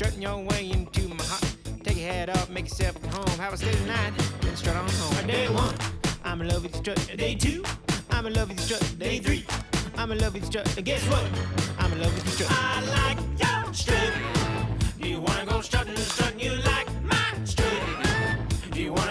strutting your way into my heart. Take your head off, make yourself at home. Have a stay night, then strut on home. Day one, I'm in love with your strut. Day two, I'm in love with your strut. Day three, I'm in love with your strut. And guess what? I'm in love with your strut. I like your strut. Do you wanna go strutting, strutting? You like my strut? Do you wanna